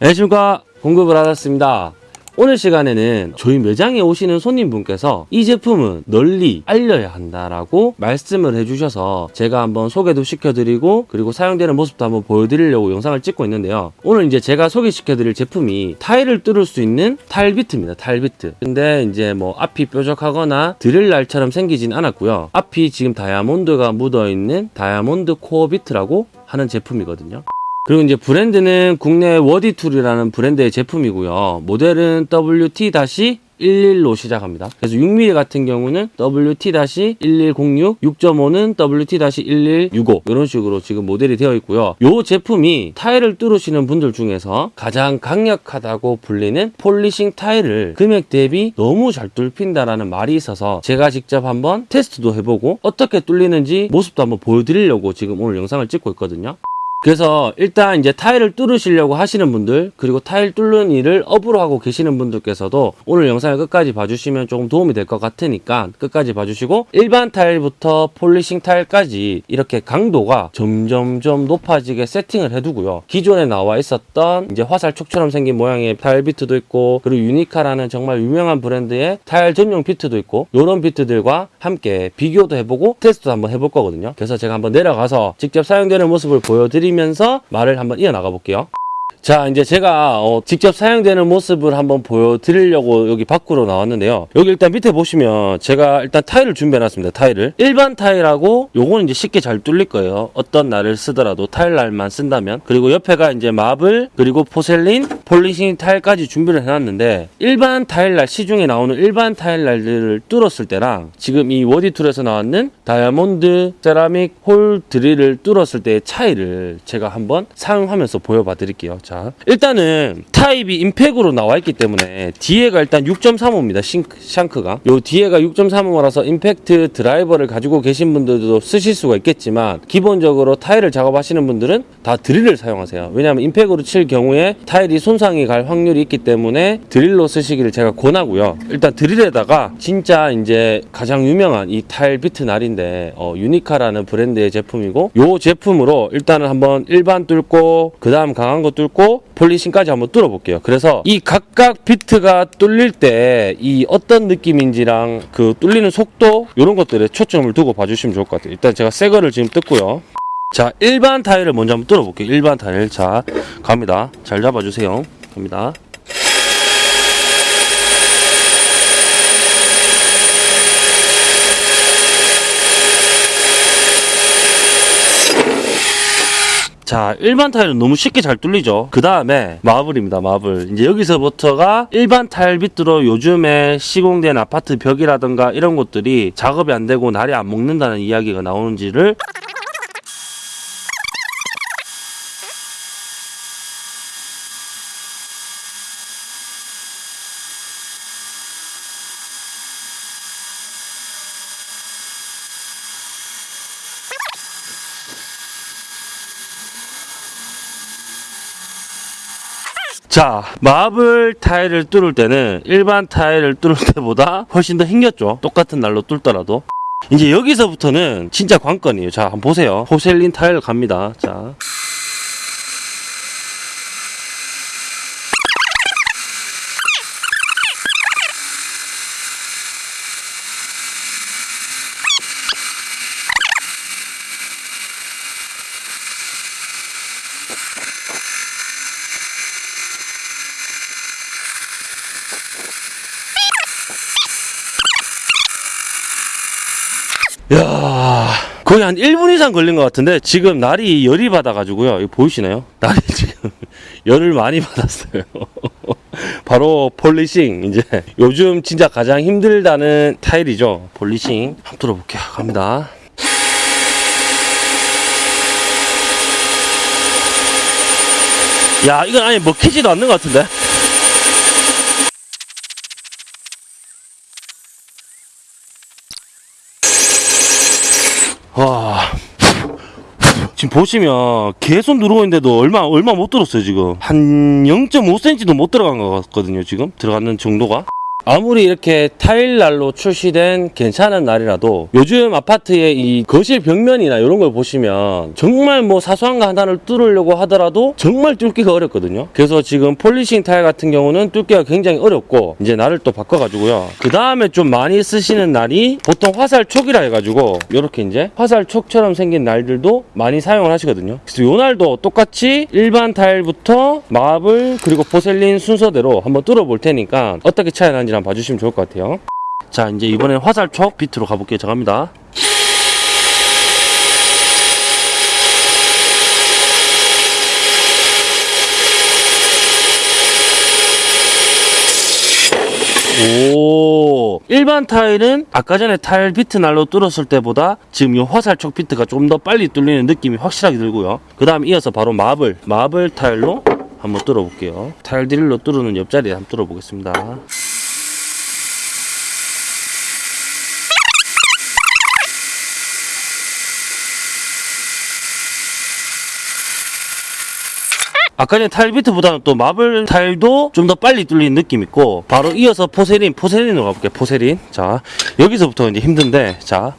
안녕하십니까 공급을 받았습니다. 오늘 시간에는 저희 매장에 오시는 손님분께서 이 제품은 널리 알려야 한다라고 말씀을 해주셔서 제가 한번 소개도 시켜드리고 그리고 사용되는 모습도 한번 보여드리려고 영상을 찍고 있는데요. 오늘 이제 제가 소개시켜드릴 제품이 타일을 뚫을 수 있는 타일 비트입니다 타일 비트. 근데 이제 뭐 앞이 뾰족하거나 드릴 날처럼 생기진 않았고요. 앞이 지금 다이아몬드가 묻어있는 다이아몬드 코어 비트라고 하는 제품이거든요 그리고 이제 브랜드는 국내 워디툴이라는 브랜드의 제품이고요. 모델은 WT-11로 시작합니다. 그래서 6mm 같은 경우는 WT-1106, 6.5는 WT-1165 이런 식으로 지금 모델이 되어 있고요. 이 제품이 타일을 뚫으시는 분들 중에서 가장 강력하다고 불리는 polishing 타일을 금액 대비 너무 잘 뚫힌다라는 말이 있어서 제가 직접 한번 테스트도 해보고 어떻게 뚫리는지 모습도 한번 보여드리려고 지금 오늘 영상을 찍고 있거든요. 그래서 일단 이제 타일을 뚫으시려고 하시는 분들 그리고 타일 뚫는 일을 업으로 하고 계시는 분들께서도 오늘 영상을 끝까지 봐주시면 조금 도움이 될 것 같으니까 끝까지 봐주시고 일반 타일부터 polishing 타일까지 이렇게 강도가 점점점 높아지게 세팅을 해두고요. 기존에 나와 있었던 이제 화살촉처럼 생긴 모양의 타일 비트도 있고 그리고 유니카라는 정말 유명한 브랜드의 타일 전용 비트도 있고 이런 비트들과 함께 비교도 해보고 테스트도 한번 해볼 거거든요. 그래서 제가 한번 내려가서 직접 사용되는 모습을 보여드리면 서 말을 한번 이어나가 볼게요. 자 이제 제가 어, 직접 사용되는 모습을 한번 보여드리려고 여기 밖으로 나왔는데요. 여기 일단 밑에 보시면 제가 일단 타일을 준비해 놨습니다 타일을. 일반 타일하고 요거는 이제 쉽게 잘 뚫릴 거예요. 어떤 날을 쓰더라도 타일 날만 쓴다면. 그리고 옆에가 이제 marble 그리고 porcelain polishing 타일까지 준비를 해놨는데 일반 타일 날 시중에 나오는 일반 타일 날들을 뚫었을 때랑 지금 이 워디툴에서 나왔는 다이아몬드 세라믹 hole 드릴을 뚫었을 때의 차이를 제가 한번 사용하면서 보여봐 드릴게요. 자 일단은 타입이 impact으로 나와 있기 때문에 뒤에가 일단 6.35입니다 싱크, shank가. 요 뒤에가 6.35라서 임팩트 드라이버를 가지고 계신 분들도 쓰실 수가 있겠지만 기본적으로 타일을 작업하시는 분들은 다 드릴을 사용하세요. 왜냐하면 impact으로 칠 경우에 타일이 손상이 갈 확률이 있기 때문에 드릴로 쓰시기를 제가 권하고요. 일단 드릴에다가 진짜 이제 가장 유명한 이 타일 비트 날인데 어, 유니카라는 브랜드의 제품이고 요 제품으로 일단은 한번 일반 뚫고 그 다음 강한 거 뚫고 polishing까지 한번 뚫어볼게요. 그래서 이 각각 비트가 뚫릴 때 이 어떤 느낌인지랑 그 뚫리는 속도 이런 것들에 초점을 두고 봐주시면 좋을 것 같아요. 일단 제가 새 거를 지금 뜯고요 자 일반 타일을 먼저 한번 뚫어볼게요. 일반 타일. 자 갑니다. 잘 잡아주세요. 갑니다. 자 일반 타일은 너무 쉽게 잘 뚫리죠? 그 다음에 마블입니다 마블. 이제 여기서부터가 일반 타일 비트로 요즘에 시공된 아파트 벽이라든가 이런 것들이 작업이 안 되고 날이 안 먹는다는 이야기가 나오는지를 자 마블 타일을 뚫을 때는 일반 타일을 뚫을 때보다 훨씬 더 힘겹죠. 똑같은 날로 뚫더라도. 이제 여기서부터는 진짜 관건이에요. 자 한번 보세요. 포셀린 타일 갑니다. 자 야 거의 한 1분 이상 걸린 것 같은데 지금 날이 열이 받아가지고요. 보이시나요? 날이 지금 열을 많이 받았어요. 바로 폴리싱 이제. 요즘 진짜 가장 힘들다는 타일이죠. 폴리싱. 한번 뚫어볼게요. 갑니다. 야 이건 아예 먹히지도 않는 것 같은데 와. 지금 보시면 계속 누르고 있는데도 얼마 얼마 못 들었어요 지금. 한 0.5cm도 못 들어간 것 같거든요 지금? 들어가는 정도가 아무리 이렇게 타일 날로 출시된 괜찮은 날이라도 요즘 아파트의 이 거실 벽면이나 이런 걸 보시면 정말 뭐 사소한 거 하나를 뚫으려고 하더라도 정말 뚫기가 어렵거든요. 그래서 지금 polishing 타일 같은 경우는 뚫기가 굉장히 어렵고 이제 날을 또 바꿔가지고요. 그 다음에 좀 많이 쓰시는 날이 보통 화살촉이라 해가지고 이렇게 이제 화살촉처럼 생긴 날들도 많이 사용을 하시거든요. 그래서 요 날도 똑같이 일반 타일부터 marble 그리고 porcelain 순서대로 한번 뚫어볼 테니까 어떻게 차이 나는지 한번 봐주시면 좋을 것 같아요. 자 이제 이번엔 화살촉 비트로 가볼게요. 자 갑니다. 오 일반 타일은 아까 전에 타일 비트 날로 뚫었을 때보다 지금 이 화살촉 비트가 좀 더 빨리 뚫리는 느낌이 확실하게 들고요 그 다음 이어서 바로 마블 마블 타일로 한번 뚫어볼게요 타일 드릴로 뚫는 옆자리에 한번 뚫어보겠습니다 아까 전에 타일 비트보다는 또 마블 타일도 좀 더 빨리 뚫리는 느낌 있고 바로 이어서 포세린 포세린으로 가볼게요 포세린. 자 여기서부터 이제 힘든데 자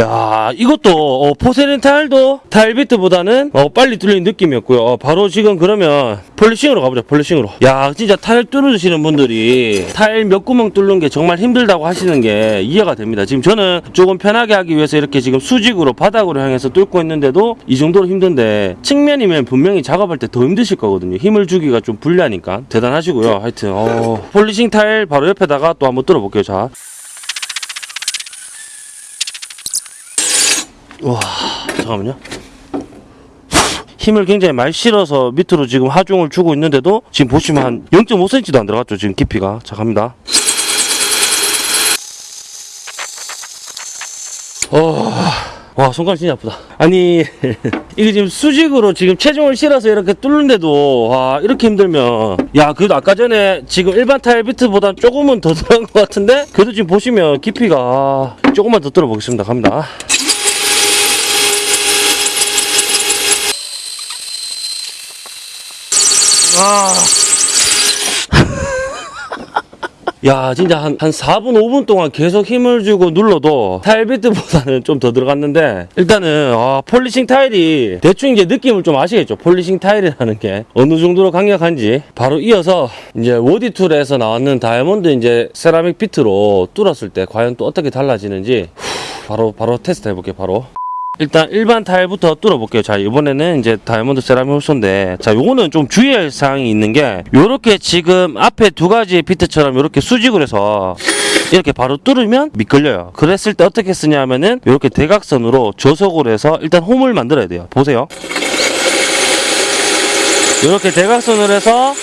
야 이것도 어, porcelain 타일도 타일 비트보다는 어, 빨리 뚫리는 느낌이었고요. 어, 바로 지금 그러면 polishing으로 가보자 polishing으로. 야 진짜 타일 뚫어주시는 분들이 타일 몇 구멍 뚫는 게 정말 힘들다고 하시는 게 이해가 됩니다. 지금 저는 조금 편하게 하기 위해서 이렇게 지금 수직으로 바닥으로 향해서 뚫고 있는데도 이 정도로 힘든데 측면이면 분명히 작업할 때 더 힘드실 거거든요. 힘을 주기가 좀 불리하니까. 대단하시고요. 하여튼 어, polishing 타일 바로 옆에다가 또 한번 뚫어볼게요. 자 와 잠깐만요. 힘을 굉장히 많이 실어서 밑으로 지금 하중을 주고 있는데도 지금 보시면 한 0.5cm도 안 들어갔죠 지금 깊이가. 자 갑니다. 어... 와 손가락 진짜 아프다. 아니 이게 지금 수직으로 지금 체중을 실어서 이렇게 뚫는데도 와 이렇게 힘들면. 야 그래도 아까 전에 지금 일반 타일 비트보다 조금은 더 들어간 것 같은데? 그래도 지금 보시면 깊이가 조금만 더 뚫어 보겠습니다. 갑니다 아. 야 진짜 한, 한 4분 5분 동안 계속 힘을 주고 눌러도 타일 비트보다는 좀 더 들어갔는데 일단은 아, polishing 타일이 대충 이제 느낌을 좀 아시겠죠? polishing 타일이라는 게 어느 정도로 강력한지. 바로 이어서 이제 워디툴에서 나왔는 다이아몬드 이제 세라믹 비트로 뚫었을 때 과연 또 어떻게 달라지는지. 후, 바로 바로 테스트 해볼게요 바로 일단 일반 타일부터 뚫어볼게요. 자, 이번에는 이제 다이아몬드 세라믹 hole saw인데, 자, 요거는 좀 주의할 사항이 있는 게, 요렇게 지금 앞에 두 가지 비트처럼 요렇게 수직을 해서, 이렇게 바로 뚫으면 미끌려요. 그랬을 때 어떻게 쓰냐면은, 요렇게 대각선으로 저속으로 해서 일단 홈을 만들어야 돼요. 보세요. 요렇게 대각선으로 해서,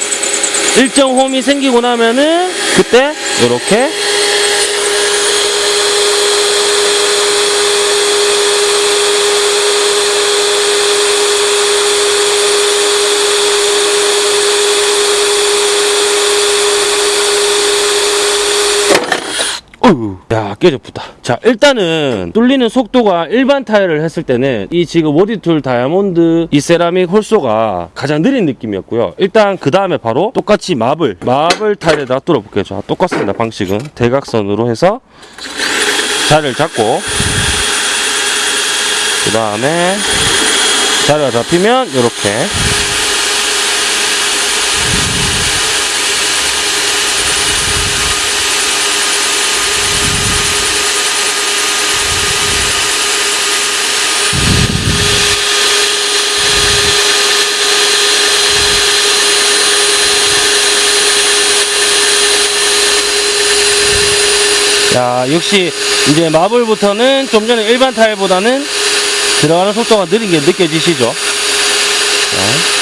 일정 홈이 생기고 나면은, 그때, 요렇게, 야 깨졌다. 자 일단은 뚫리는 속도가 일반 타일을 했을 때는 이 지금 워디툴 다이아몬드 이 세라믹 홀소가 가장 느린 느낌이었고요. 일단 그 다음에 바로 똑같이 마블 마블 타일에다 뚫어볼게요. 자 똑같습니다. 방식은 대각선으로 해서 자리를 잡고 그 다음에 자리가 잡히면 이렇게 자, 역시 이제 마블부터는 좀 전에 일반 타일보다는 들어가는 속도가 느린 게 느껴지시죠? 자.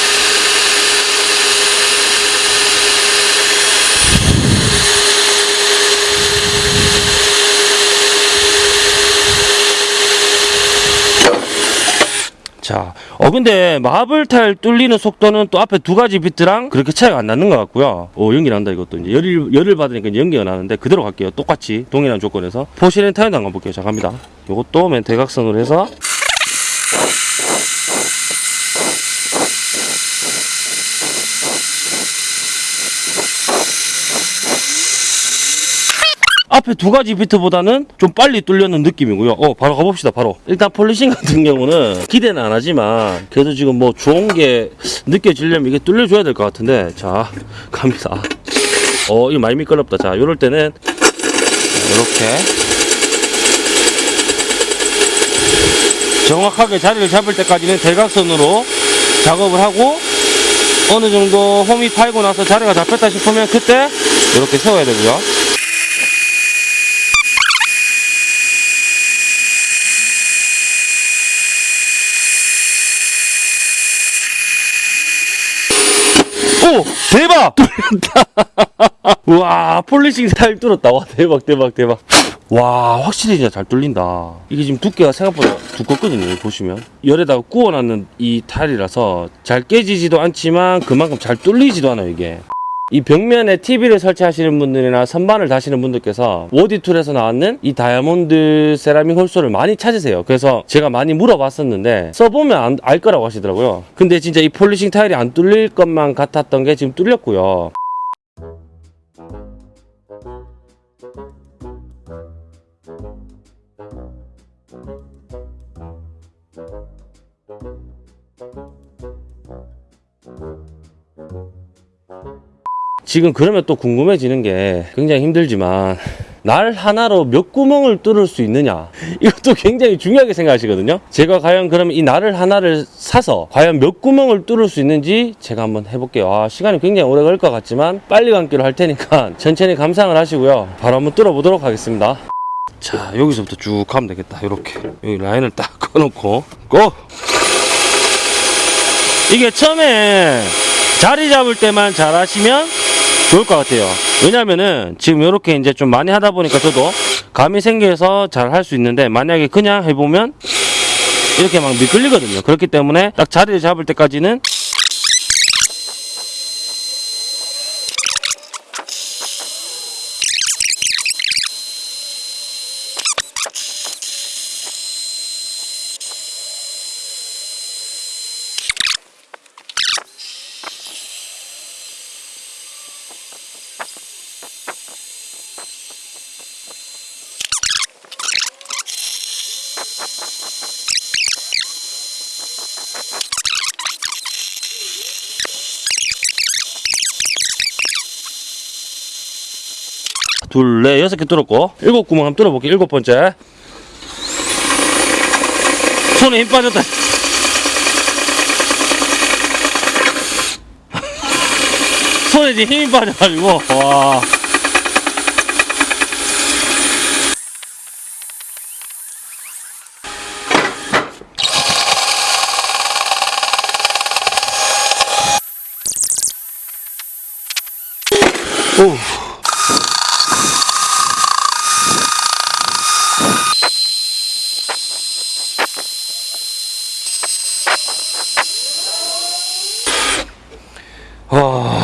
자, 어, 근데 마블 타일 뚫리는 속도는 또 앞에 두 가지 비트랑 그렇게 차이가 안 나는 것 같고요. 오, 연기 난다, 이것도. 이제 열을, 열을 받으니까 이제 연기가 나는데 그대로 갈게요. 똑같이 동일한 조건에서. 포시렌 타일도 한번 볼게요. 자, 갑니다. 요것도 맨 대각선으로 해서 앞에 두 가지 비트보다는 좀 빨리 뚫려는 느낌이고요. 어, 바로 가봅시다, 바로. 일단 폴리싱 같은 경우는 기대는 안 하지만, 그래도 지금 뭐 좋은 게 느껴지려면 이게 뚫려줘야 될 것 같은데, 자, 갑니다. 어, 이거 많이 미끄럽다. 자, 요럴 때는, 이렇게. 정확하게 자리를 잡을 때까지는 대각선으로 작업을 하고, 어느 정도 홈이 팔고 나서 자리가 잡혔다 싶으면 그때 이렇게 세워야 되고요. 오 대박! 뚫렸다. 와 polishing 잘 뚫었다. 와 대박 대박 대박. 와 확실히 진짜 잘 뚫린다. 이게 지금 두께가 생각보다 두껍거든요 보시면. 열에다가 구워놨는 이 타일이라서 잘 깨지지도 않지만 그만큼 잘 뚫리지도 않아요 이게 이 벽면에 TV를 설치하시는 분들이나 선반을 다시는 분들께서 워디툴에서 나왔는 이 다이아몬드 세라믹 hole saw를 많이 찾으세요. 그래서 제가 많이 물어봤었는데 써보면 안- 알 거라고 하시더라고요. 근데 진짜 이 polishing 타일이 안 뚫릴 것만 같았던 게 지금 뚫렸고요. 지금 그러면 또 궁금해지는 게 굉장히 힘들지만 날 하나로 몇 구멍을 뚫을 수 있느냐? 이것도 굉장히 중요하게 생각하시거든요. 제가 과연 그러면 이 날을 하나를 사서 과연 몇 구멍을 뚫을 수 있는지 제가 한번 해볼게요. 아, 시간이 굉장히 오래 걸릴 것 같지만 빨리 감기로 할 테니까 천천히 감상을 하시고요. 바로 한번 뚫어 보도록 하겠습니다. 자 여기서부터 쭉 하면 되겠다. 이렇게. 여기 라인을 딱 꺼놓고. 고! 이게 처음에 자리 잡을 때만 잘 하시면 좋을 것 같아요. 왜냐면은 지금 이렇게 이제 좀 많이 하다 보니까 저도 감이 생겨서 잘 할 수 있는데 만약에 그냥 해보면 이렇게 막 미끌리거든요. 그렇기 때문에 딱 자리를 잡을 때까지는 둘, 넷, 여섯 개 뚫었고 일곱 구멍 한번 뚫어볼게요. 일곱 번째 손에 힘 빠졌다. 손에 힘이 빠져가지고 와. 오. 아,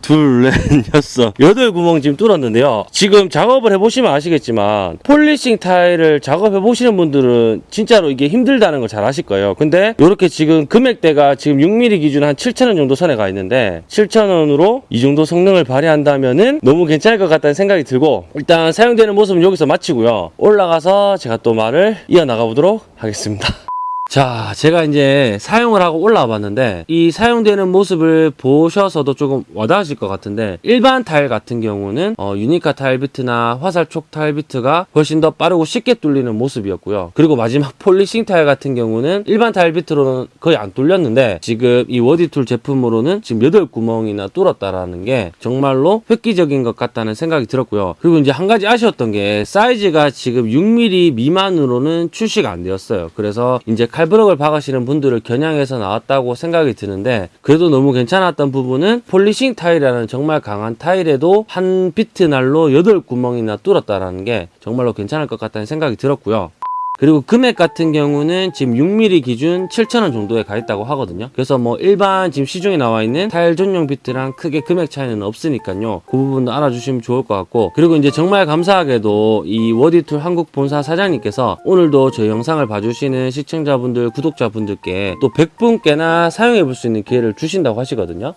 둘, 넷, 여섯, 여덟 구멍 지금 뚫었는데요. 지금 작업을 해보시면 아시겠지만, 폴리싱 타일을 작업해보시는 분들은 진짜로 이게 힘들다는 걸 잘 아실 거예요. 근데, 이렇게 지금 금액대가 지금 6mm 기준 한 7,000원 정도 선에 가 있는데, 7,000원으로 이 정도 성능을 발휘한다면 은 너무 괜찮을 것 같다는 생각이 들고, 일단 사용되는 모습은 여기서 마치고요. 올라가서 제가 또 말을 이어나가 보도록 하겠습니다. 자, 제가 이제 사용을 하고 올라와 봤는데, 이 사용되는 모습을 보셔서도 조금 와닿으실 것 같은데, 일반 타일 같은 경우는, 어, 유니카 타일 비트나 화살촉 타일 비트가 훨씬 더 빠르고 쉽게 뚫리는 모습이었고요. 그리고 마지막 polishing 타일 같은 경우는 일반 타일 비트로는 거의 안 뚫렸는데, 지금 이 워디툴 제품으로는 지금 8구멍이나 뚫었다라는 게 정말로 획기적인 것 같다는 생각이 들었고요. 그리고 이제 한 가지 아쉬웠던 게, 사이즈가 지금 6mm 미만으로는 출시가 안 되었어요. 그래서 이제 칼브럭을 박으시는 분들을 겨냥해서 나왔다고 생각이 드는데 그래도 너무 괜찮았던 부분은 polishing 타일이라는 정말 강한 타일에도 한 비트 날로 8구멍이나 뚫었다라는 게 정말로 괜찮을 것 같다는 생각이 들었고요. 그리고 금액 같은 경우는 지금 6mm 기준 7,000원 정도에 가 있다고 하거든요. 그래서 뭐 일반 지금 시중에 나와 있는 타일 전용 비트랑 크게 금액 차이는 없으니까요. 그 부분도 알아주시면 좋을 것 같고 그리고 이제 정말 감사하게도 이 워디툴 한국 본사 사장님께서 오늘도 저희 영상을 봐주시는 시청자분들, 구독자분들께 또 100분께나 사용해 볼 수 있는 기회를 주신다고 하시거든요.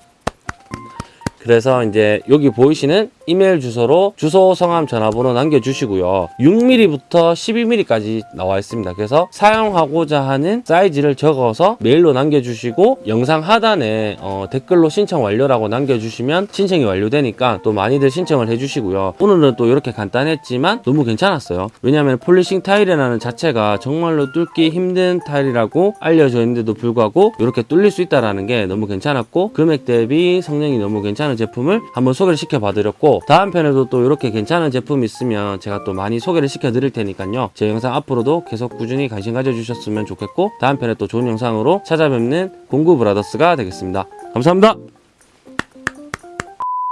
그래서 이제 여기 보이시는 이메일 주소로 주소, 성함, 전화번호 남겨주시고요. 6mm부터 12mm까지 나와 있습니다. 그래서 사용하고자 하는 사이즈를 적어서 메일로 남겨주시고 영상 하단에 어, 댓글로 신청 완료라고 남겨주시면 신청이 완료되니까 또 많이들 신청을 해주시고요. 오늘은 또 이렇게 간단했지만 너무 괜찮았어요. 왜냐하면 폴리싱 타일이라는 자체가 정말로 뚫기 힘든 타일이라고 알려져 있는데도 불구하고 이렇게 뚫릴 수 있다라는 게 너무 괜찮았고 금액 대비 성능이 너무 괜찮 은 제품을 한번 소개를 시켜봐드렸고 다음 편에도 또 이렇게 괜찮은 제품 있으면 제가 또 많이 소개를 시켜드릴 테니까요. 제 영상 앞으로도 계속 꾸준히 관심 가져주셨으면 좋겠고 다음 편에 또 좋은 영상으로 찾아뵙는 공구 브라더스가 되겠습니다. 감사합니다.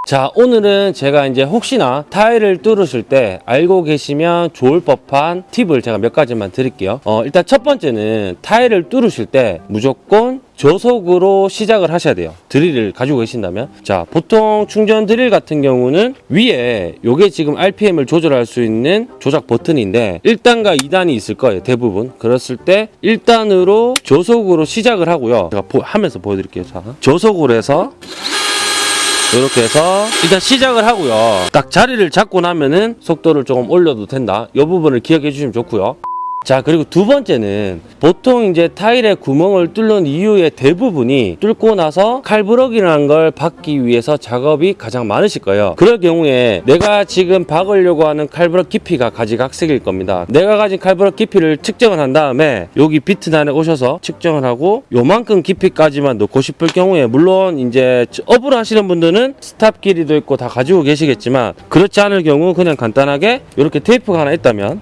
자, 오늘은 제가 이제 혹시나 타일을 뚫으실 때 알고 계시면 좋을 법한 팁을 제가 몇 가지만 드릴게요. 어, 일단 첫 번째는 타일을 뚫으실 때 무조건 저속으로 시작을 하셔야 돼요. 드릴을 가지고 계신다면. 자, 보통 충전 드릴 같은 경우는 위에 요게 지금 RPM을 조절할 수 있는 조작 버튼인데 1단과 2단이 있을 거예요. 대부분. 그랬을 때 1단으로 저속으로 시작을 하고요. 제가 보- 하면서 보여드릴게요. 자, 저속으로 해서 이렇게 해서 일단 시작을 하고요. 딱 자리를 잡고 나면은 속도를 조금 올려도 된다. 이 부분을 기억해 주시면 좋고요. 자 그리고 두 번째는 보통 이제 타일에 구멍을 뚫는 이유의 대부분이 뚫고 나서 칼브럭이라는 걸 박기 위해서 작업이 가장 많으실 거예요. 그럴 경우에 내가 지금 박으려고 하는 칼브럭 깊이가 가지각색일 겁니다. 내가 가진 칼브럭 깊이를 측정을 한 다음에 여기 비트단에 오셔서 측정을 하고 요만큼 깊이까지만 넣고 싶을 경우에 물론 이제 업을 하시는 분들은 stop 길이도 있고 다 가지고 계시겠지만 그렇지 않을 경우 그냥 간단하게 이렇게 테이프가 하나 있다면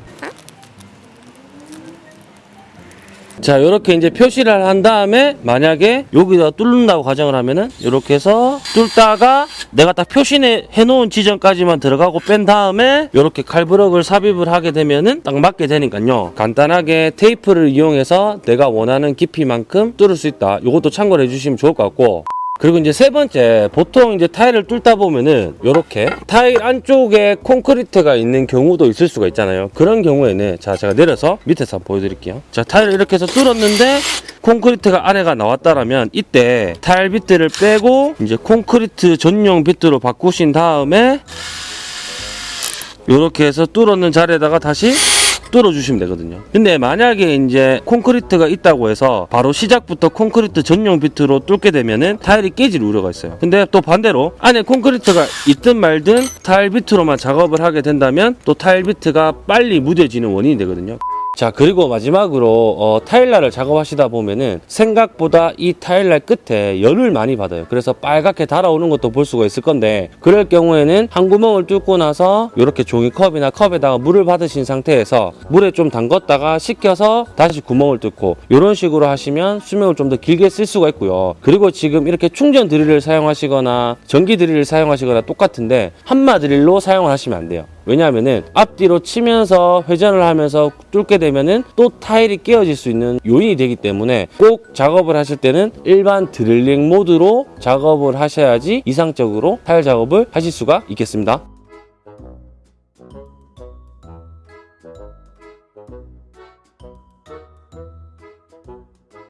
자, 이렇게 이제 표시를 한 다음에 만약에 여기다 뚫는다고 가정을 하면은 이렇게 해서 뚫다가 내가 딱 표시해 놓은 지점까지만 들어가고 뺀 다음에 이렇게 칼브럭을 삽입을 하게 되면은 딱 맞게 되니까요. 간단하게 테이프를 이용해서 내가 원하는 깊이만큼 뚫을 수 있다. 이것도 참고를 해주시면 좋을 것 같고. 그리고 이제 세 번째, 보통 이제 타일을 뚫다 보면은 이렇게 타일 안쪽에 콘크리트가 있는 경우도 있을 수가 있잖아요. 그런 경우에는 자, 제가 내려서 밑에서 한번 보여드릴게요. 자, 타일을 이렇게 해서 뚫었는데 콘크리트가 안에가 나왔다라면 이때 타일 비트를 빼고 이제 콘크리트 전용 비트로 바꾸신 다음에 이렇게 해서 뚫었는 자리에다가 다시 뚫어주시면 되거든요. 근데 만약에 이제 콘크리트가 있다고 해서 바로 시작부터 콘크리트 전용 비트로 뚫게 되면은 타일이 깨질 우려가 있어요. 근데 또 반대로 안에 콘크리트가 있든 말든 타일 비트로만 작업을 하게 된다면 또 타일 비트가 빨리 무뎌지는 원인이 되거든요. 자 그리고 마지막으로 어, 타일날을 작업하시다 보면은 생각보다 이 타일날 끝에 열을 많이 받아요. 그래서 빨갛게 달아오는 것도 볼 수가 있을 건데 그럴 경우에는 한 구멍을 뚫고 나서 이렇게 종이컵이나 컵에다가 물을 받으신 상태에서 물에 좀 담궜다가 식혀서 다시 구멍을 뚫고 이런 식으로 하시면 수명을 좀 더 길게 쓸 수가 있고요. 그리고 지금 이렇게 충전 드릴을 사용하시거나 전기 드릴을 사용하시거나 똑같은데 한마 드릴로 사용을 하시면 안 돼요 왜냐하면은 앞뒤로 치면서 회전을 하면서 뚫게 되면은 또 타일이 깨어질 수 있는 요인이 되기 때문에 꼭 작업을 하실 때는 일반 드릴링 모드로 작업을 하셔야지 이상적으로 타일 작업을 하실 수가 있겠습니다.